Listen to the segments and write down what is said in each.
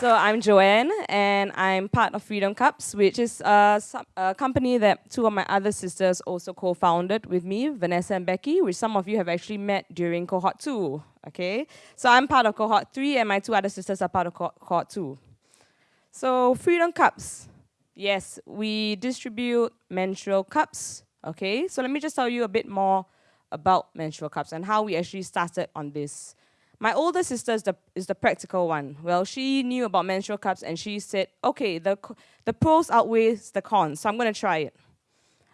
So I'm Joanne, and I'm part of Freedom Cups, which is a, a, company that two of my other sisters also co-founded with me, Vanessa and Becky, which some of you have actually met during cohort two. Okay, so I'm part of cohort three, and my two other sisters are part of co cohort two. So Freedom Cups, yes, we distribute menstrual cups. Okay, so let me just tell you a bit more about menstrual cups and how we actually started on this. My older sister is the, is the practical one. Well, she knew about menstrual cups and she said, okay, the, the pros outweighs the cons, so I'm going to try it.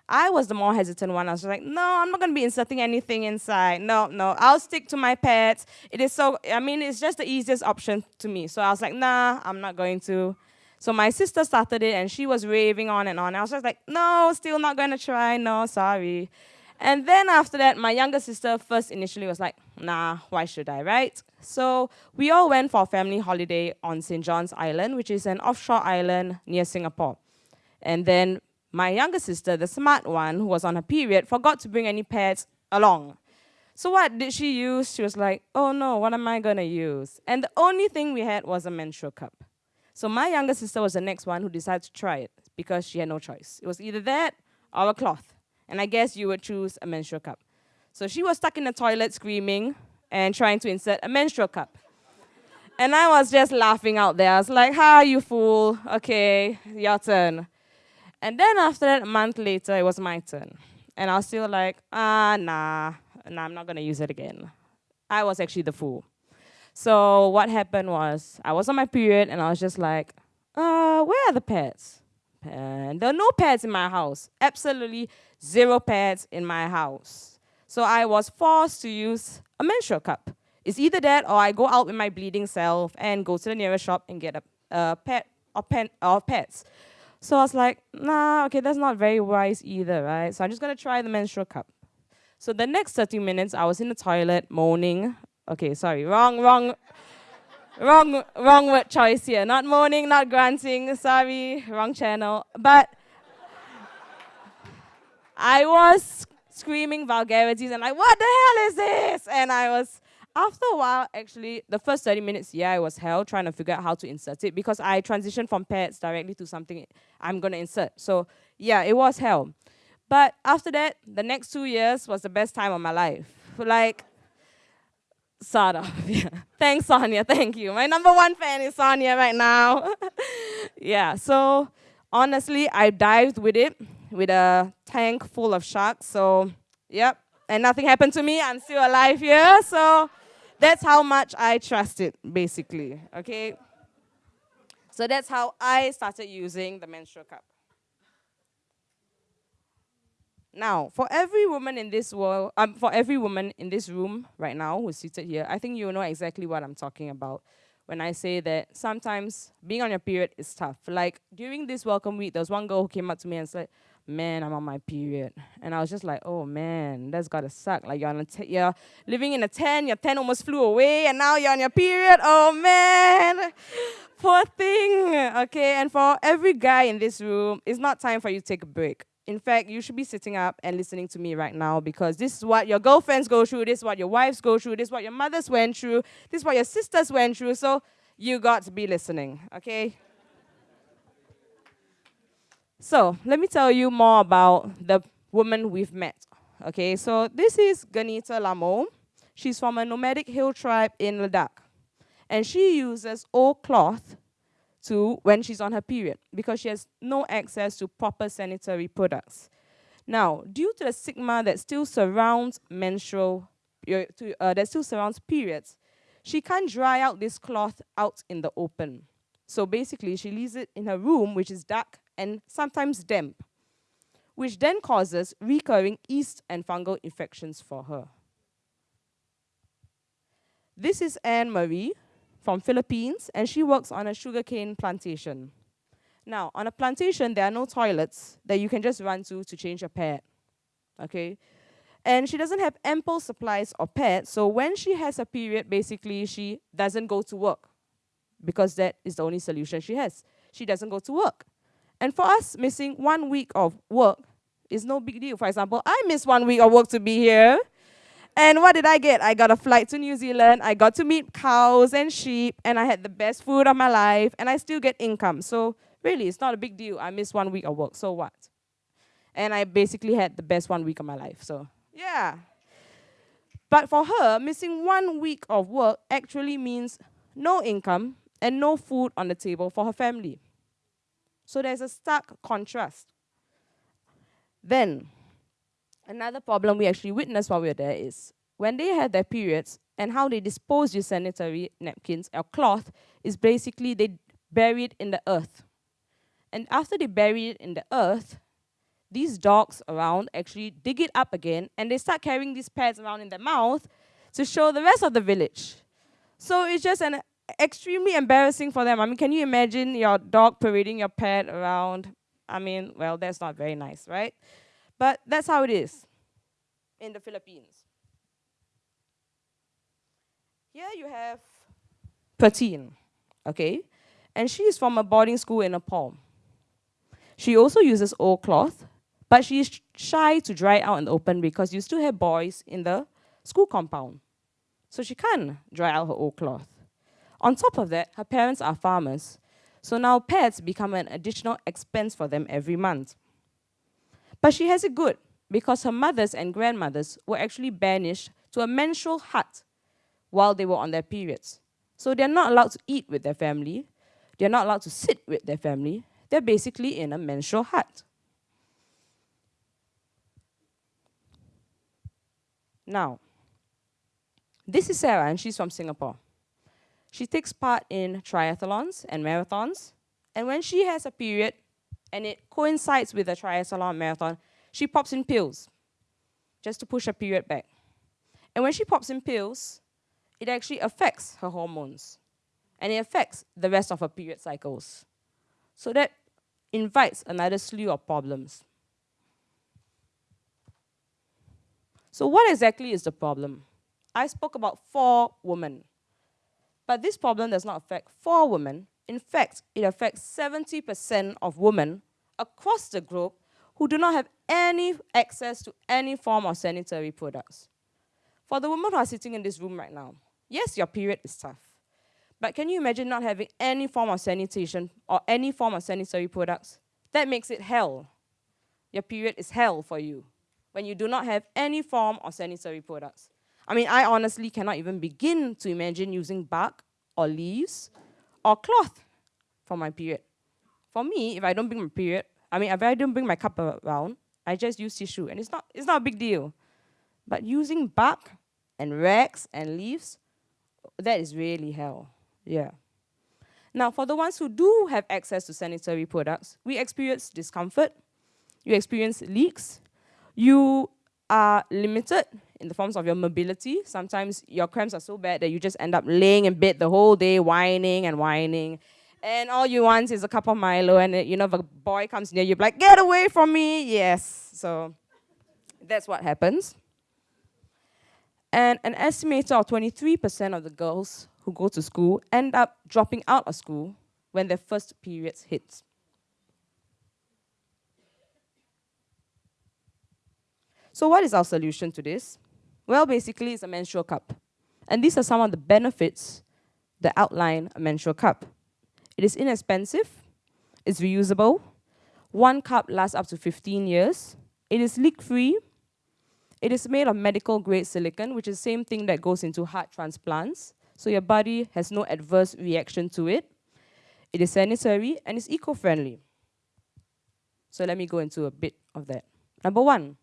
I was the more hesitant one. I was like, no, I'm not going to be inserting anything inside. No, no, I'll stick to my pads. It is so, I mean, it's just the easiest option to me. So I was like, nah, I'm not going to. So my sister started it and she was raving on and on. I was just like, no, still not going to try. No, sorry. And then after that, my younger sister first initially was like, nah, why should I, right? So we all went for a family holiday on St. John's Island, which is an offshore island near Singapore. And then my younger sister, the smart one, who was on her period, forgot to bring any pads along. So what did she use? She was like, oh no, what am I gonna use? And the only thing we had was a menstrual cup. So my younger sister was the next one who decided to try it because she had no choice. It was either that or a cloth. And I guess you would choose a menstrual cup. So she was stuck in the toilet screaming and trying to insert a menstrual cup. And I was just laughing out there. I was like, ha, you fool. Okay, your turn. And then after that, a month later, it was my turn. And I was still like, ah, nah, nah, I'm not going to use it again. I was actually the fool. So what happened was, I was on my period, and I was just like, uh, where are the pads? And there are no pads in my house. Absolutely zero pads in my house. So I was forced to use a menstrual cup. It's either that or I go out with my bleeding self and go to the nearest shop and get a, a pad or, pen, or pads. So I was like, nah, okay, that's not very wise either, right? So I'm just gonna try the menstrual cup. So the next 30 minutes, I was in the toilet moaning. Okay, sorry, wrong, wrong, wrong, wrong word choice here. Not moaning, not grunting. Sorry, wrong channel. But I was screaming vulgarities and like, what the hell is this? And I was, after a while, actually, the first 30 minutes, yeah, I was hell trying to figure out how to insert it because I transitioned from pets directly to something I'm going to insert. So, yeah, it was hell. But after that, the next two years was the best time of my life. Like, sort of, yeah. Thanks, Sonia, thank you. My number one fan is Sonia right now. yeah, so honestly, I dived with it with a tank full of sharks. So, yep. And nothing happened to me. I'm still alive here. So, that's how much I trust it, basically. Okay? So, that's how I started using the menstrual cup. Now, for every woman in this world, um, for every woman in this room right now who's seated here, I think you know exactly what I'm talking about when I say that sometimes being on your period is tough. Like during this welcome week, there was one girl who came up to me and said, man, I'm on my period. And I was just like, oh man, that's gotta suck. Like you're, on you're living in a tent, your tent almost flew away, and now you're on your period. Oh man, poor thing. Okay, and for every guy in this room, it's not time for you to take a break. In fact, you should be sitting up and listening to me right now because this is what your girlfriends go through, this is what your wives go through, this is what your mothers went through, this is what your sisters went through. So you got to be listening, okay? So let me tell you more about the woman we've met. Okay, so this is Ganita Lamo. She's from a nomadic hill tribe in Ladakh. And she uses old cloth to when she's on her period because she has no access to proper sanitary products. Now, due to the stigma that still surrounds menstrual, uh, that still surrounds periods, she can't dry out this cloth out in the open. So basically, she leaves it in her room, which is dark and sometimes damp, which then causes recurring yeast and fungal infections for her. This is Anne Marie from Philippines, and she works on a sugarcane plantation. Now, on a plantation, there are no toilets that you can just run to to change your pad, okay? And she doesn't have ample supplies of pads, so when she has a period, basically, she doesn't go to work because that is the only solution she has. She doesn't go to work. And for us, missing one week of work is no big deal. For example, I miss one week of work to be here. And what did I get? I got a flight to New Zealand, I got to meet cows and sheep, and I had the best food of my life, and I still get income. So really, it's not a big deal. I missed one week of work, so what? And I basically had the best one week of my life, so yeah. But for her, missing one week of work actually means no income and no food on the table for her family. So there's a stark contrast. Then, another problem we actually witnessed while we were there is when they had their periods and how they dispose your sanitary napkins or cloth is basically they bury it in the earth. And after they bury it in the earth, these dogs around actually dig it up again and they start carrying these pads around in their mouth to show the rest of the village. So it's just an extremely embarrassing for them. I mean, can you imagine your dog parading your pad around? I mean, well, that's not very nice, right? But that's how it is in the Philippines. Here you have Patine, okay? And she is from a boarding school in Nepal. She also uses old cloth, but she is shy to dry out in the open because you still have boys in the school compound. So she can't dry out her old cloth. On top of that, her parents are farmers, so now pets become an additional expense for them every month. But she has it good because her mothers and grandmothers were actually banished to a menstrual hut while they were on their periods. So they're not allowed to eat with their family, they're not allowed to sit with their family, they're basically in a menstrual hut. Now, this is Sarah, and she's from Singapore. She takes part in triathlons and marathons, and when she has a period and it coincides with a triathlon marathon, she pops in pills just to push her period back. And when she pops in pills, it actually affects her hormones and it affects the rest of her period cycles. So that invites another slew of problems. So what exactly is the problem? I spoke about four women. But this problem does not affect four women. In fact, it affects 70% of women across the globe who do not have any access to any form of sanitary products. For the women who are sitting in this room right now, yes, your period is tough. But can you imagine not having any form of sanitation or any form of sanitary products? That makes it hell. Your period is hell for you when you do not have any form of sanitary products. I mean, I honestly cannot even begin to imagine using bark or leaves or cloth for my period. For me, if I don't bring my period, I mean, if I don't bring my cup around, I just use tissue, and it's not, it's not a big deal. But using bark and rags and leaves, that is really hell. Yeah. Now, for the ones who do have access to sanitary products, we experience discomfort, you experience leaks, you are limited in the forms of your mobility. Sometimes your cramps are so bad that you just end up laying in bed the whole day, whining and whining. And all you want is a cup of Milo, and uh, you know, if a boy comes near you, like, get away from me. Yes. So that's what happens. And an estimator of 23% of the girls who go to school end up dropping out of school when their first periods hit. So what is our solution to this? Well, basically, it's a menstrual cup. And these are some of the benefits that outline a menstrual cup. It is inexpensive, it's reusable, one cup lasts up to 15 years, it is leak-free, it is made of medical grade silicone, which is the same thing that goes into heart transplants, so your body has no adverse reaction to it. It is sanitary and it's eco-friendly. So let me go into a bit of that. Number one,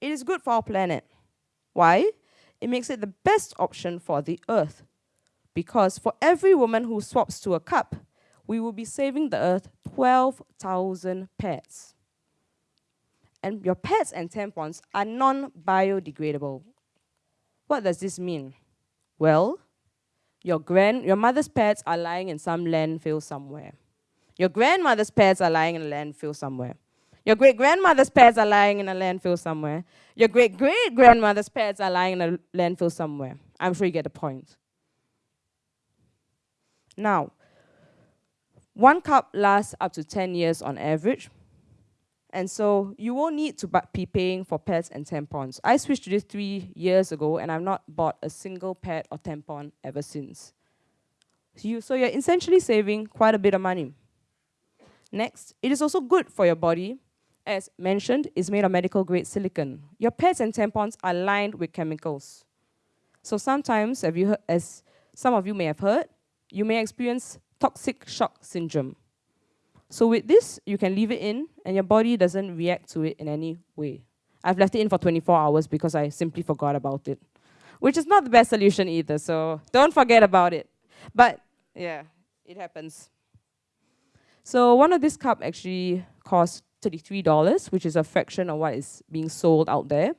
it is good for our planet. Why? It makes it the best option for the earth. Because for every woman who swaps to a cup, we will be saving the earth 12,000 pads. And your pads and tampons are non-biodegradable. What does this mean? Well, your, grand, your mother's pads are lying in some landfill somewhere. Your grandmother's pads are lying in a landfill somewhere. Your great grandmother's pads are lying in a landfill somewhere. Your great great grandmother's pads are lying in a landfill somewhere. I'm sure you get the point. Now, one cup lasts up to 10 years on average. And so you won't need to be paying for pads and tampons. I switched to this three years ago and I've not bought a single pad or tampon ever since. So, you, so you're essentially saving quite a bit of money. Next, it is also good for your body. As mentioned, is made of medical grade silicone. Your pads and tampons are lined with chemicals. So sometimes, have you heard, as some of you may have heard, you may experience toxic shock syndrome. So with this, you can leave it in and your body doesn't react to it in any way. I've left it in for 24 hours because I simply forgot about it, which is not the best solution either, so don't forget about it. But yeah, it happens. So one of this cup actually costs $33, which is a fraction of what is being sold out there.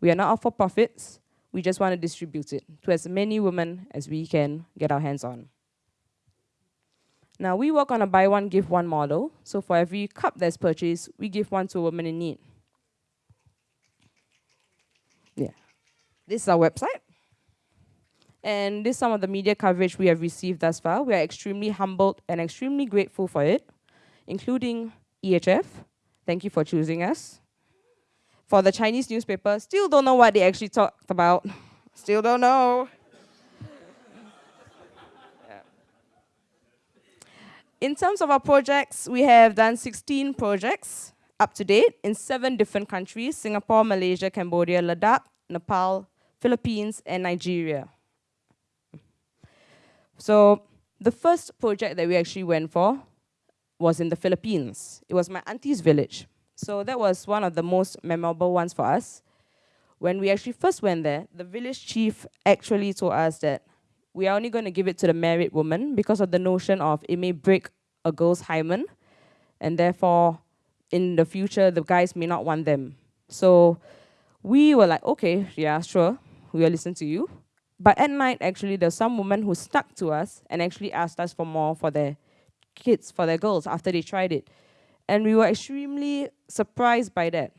We are not out for profits. We just want to distribute it to as many women as we can get our hands on. Now, we work on a buy one, give one model. So for every cup that's purchased, we give one to a woman in need. Yeah. This is our website. And this is some of the media coverage we have received thus far. We are extremely humbled and extremely grateful for it, including EHF. Thank you for choosing us. For the Chinese newspaper, still don't know what they actually talked about. Still don't know. In terms of our projects, we have done 16 projects up to date in seven different countries, Singapore, Malaysia, Cambodia, Ladakh, Nepal, Philippines, and Nigeria. So the first project that we actually went for was in the Philippines. It was my auntie's village. So that was one of the most memorable ones for us. When we actually first went there, the village chief actually told us that we are only going to give it to the married woman because of the notion of it may break a girl's hymen, and therefore, in the future, the guys may not want them. So we were like, okay, yeah, sure, we will listen to you. But at night, actually, there's some woman who stuck to us and actually asked us for more for their kids, for their girls, after they tried it. And we were extremely surprised by that.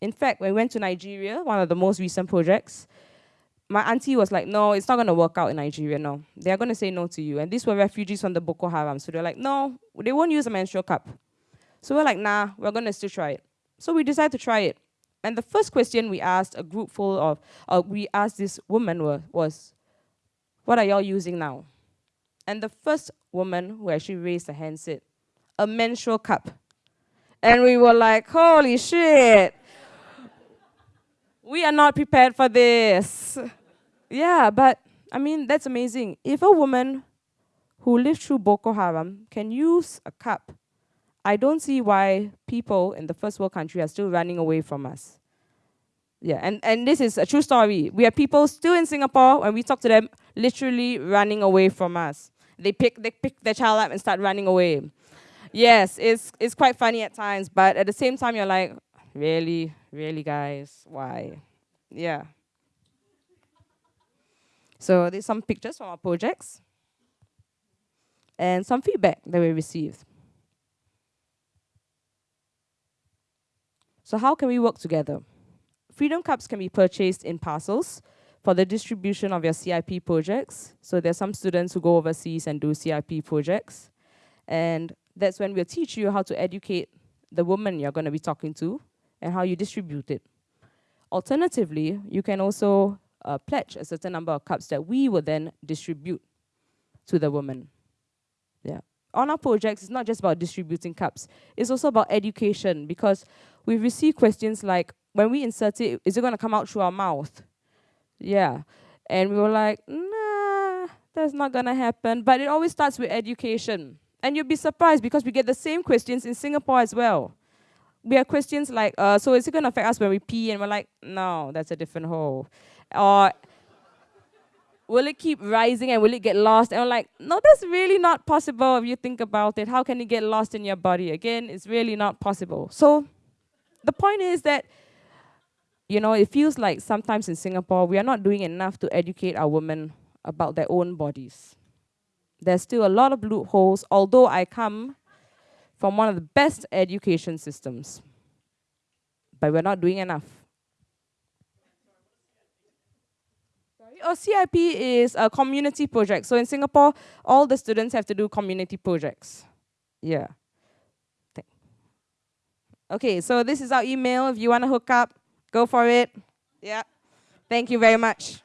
In fact, when we went to Nigeria, one of the most recent projects, my auntie was like, no, it's not going to work out in Nigeria, no. They're going to say no to you. And these were refugees from the Boko Haram. So they're like, no, they won't use a menstrual cup. So we're like, nah, we're going to still try it. So we decided to try it. And the first question we asked a group full of, uh, we asked this woman was, what are y'all using now? And the first woman who actually raised her hand said, a menstrual cup. And we were like, holy shit we are not prepared for this. Yeah, but I mean, that's amazing. If a woman who lived through Boko Haram can use a cup, I don't see why people in the first world country are still running away from us. Yeah, and, and this is a true story. We have people still in Singapore, when we talk to them, literally running away from us. They pick, they pick their child up and start running away. Yes, it's, it's quite funny at times, but at the same time, you're like, Really, really, guys, why? Yeah. So there's some pictures from our projects and some feedback that we received. So how can we work together? Freedom Cups can be purchased in parcels for the distribution of your CIP projects. So there's some students who go overseas and do CIP projects. And that's when we'll teach you how to educate the woman you're going to be talking to and how you distribute it. Alternatively, you can also uh, pledge a certain number of cups that we will then distribute to the woman. Yeah. On our projects, it's not just about distributing cups. It's also about education because we've received questions like, when we insert it, is it going to come out through our mouth? Yeah. And we were like, nah, that's not going to happen. But it always starts with education. And you'll be surprised because we get the same questions in Singapore as well we have questions like, uh, so is it going to affect us when we pee? And we're like, no, that's a different hole. Or will it keep rising and will it get lost? And we're like, no, that's really not possible if you think about it. How can it get lost in your body? Again, it's really not possible. So the point is that, you know, it feels like sometimes in Singapore, we are not doing enough to educate our women about their own bodies. There's still a lot of loopholes, although I come from one of the best education systems. But we're not doing enough. Oh, CIP is a community project. So in Singapore, all the students have to do community projects. Yeah. Okay, so this is our email. If you want to hook up, go for it. Yeah. Thank you very much.